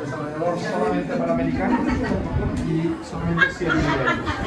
desarrollador solamente para americanos y solamente 100 millones...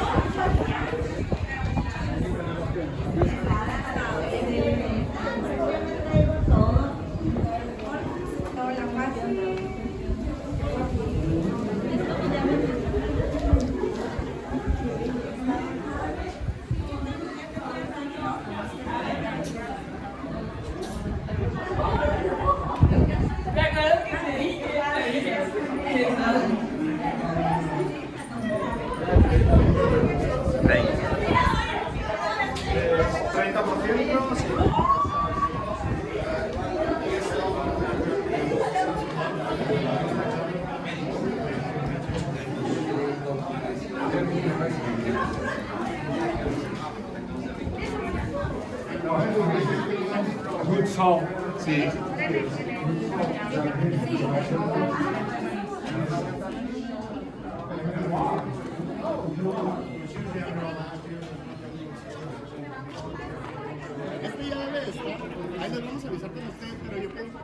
Good song. Sim. Sí. esto ya debe estar. Ahí les vamos a avisar con ustedes, pero yo pienso.